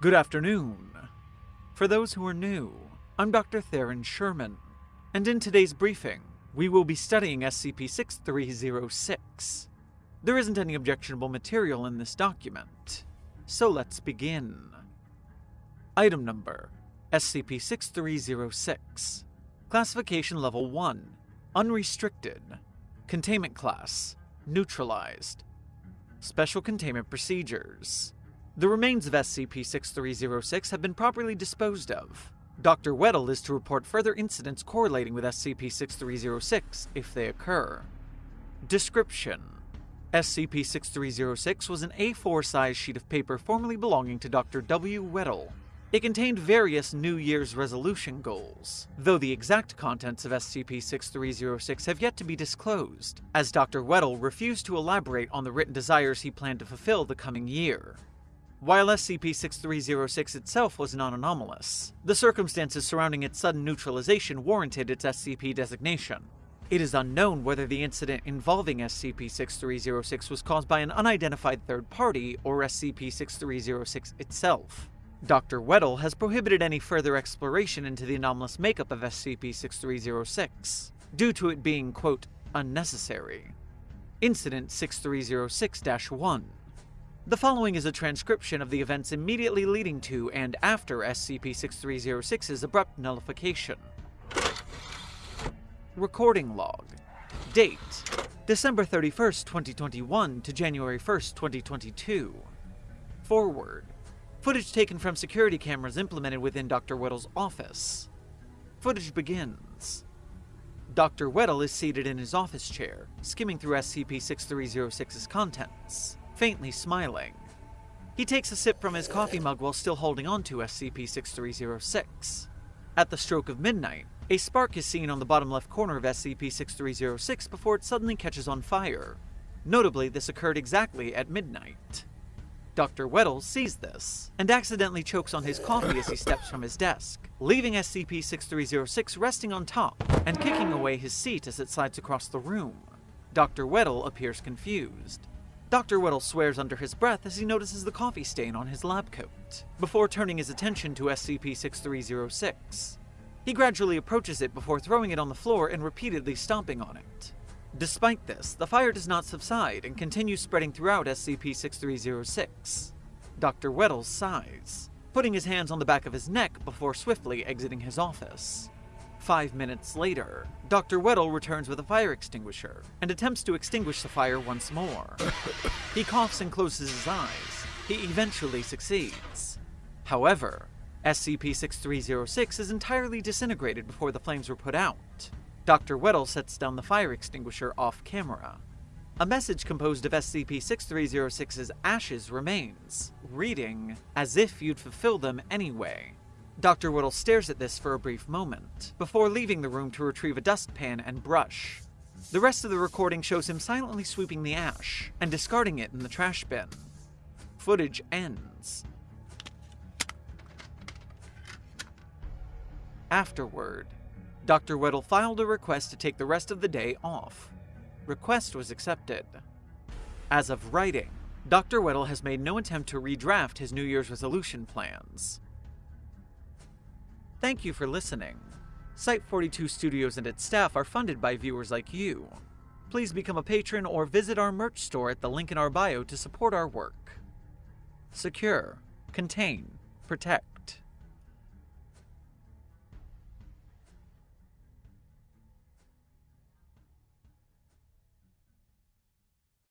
Good afternoon. For those who are new, I'm Dr. Theron Sherman, and in today's briefing, we will be studying SCP 6306. There isn't any objectionable material in this document, so let's begin. Item number SCP 6306. Classification Level 1 Unrestricted. Containment Class Neutralized. Special Containment Procedures. The remains of SCP 6306 have been properly disposed of. Dr. Weddle is to report further incidents correlating with SCP 6306 if they occur. Description SCP 6306 was an A4 size sheet of paper formerly belonging to Dr. W. Weddle. It contained various New Year's resolution goals, though the exact contents of SCP 6306 have yet to be disclosed, as Dr. Weddle refused to elaborate on the written desires he planned to fulfill the coming year. While SCP-6306 itself was non-anomalous, the circumstances surrounding its sudden neutralization warranted its SCP designation. It is unknown whether the incident involving SCP-6306 was caused by an unidentified third party or SCP-6306 itself. Dr. Weddle has prohibited any further exploration into the anomalous makeup of SCP-6306, due to it being, quote, unnecessary. Incident 6306-1 the following is a transcription of the events immediately leading to and after SCP-6306's abrupt nullification. Recording log. Date: December 31st, 2021 to January 1st, 2022. Forward. Footage taken from security cameras implemented within Dr. Weddle's office. Footage begins. Dr. Weddle is seated in his office chair, skimming through SCP-6306's contents faintly smiling. He takes a sip from his coffee mug while still holding on to SCP-6306. At the stroke of midnight, a spark is seen on the bottom left corner of SCP-6306 before it suddenly catches on fire. Notably, this occurred exactly at midnight. Dr. Weddle sees this, and accidentally chokes on his coffee as he steps from his desk, leaving SCP-6306 resting on top and kicking away his seat as it slides across the room. Dr. Weddle appears confused. Dr. Weddle swears under his breath as he notices the coffee stain on his lab coat, before turning his attention to SCP-6306. He gradually approaches it before throwing it on the floor and repeatedly stomping on it. Despite this, the fire does not subside and continues spreading throughout SCP-6306. Dr. Weddle sighs, putting his hands on the back of his neck before swiftly exiting his office. Five minutes later, Dr. Weddle returns with a fire extinguisher and attempts to extinguish the fire once more. he coughs and closes his eyes. He eventually succeeds. However, SCP-6306 is entirely disintegrated before the flames were put out. Dr. Weddle sets down the fire extinguisher off camera. A message composed of SCP-6306's ashes remains, reading, as if you'd fulfill them anyway. Dr. Weddle stares at this for a brief moment, before leaving the room to retrieve a dustpan and brush. The rest of the recording shows him silently sweeping the ash and discarding it in the trash bin. Footage ends. Afterward, Dr. Weddle filed a request to take the rest of the day off. Request was accepted. As of writing, Dr. Weddle has made no attempt to redraft his New Year's resolution plans. Thank you for listening. Site 42 Studios and its staff are funded by viewers like you. Please become a patron or visit our merch store at the link in our bio to support our work. Secure, contain, protect.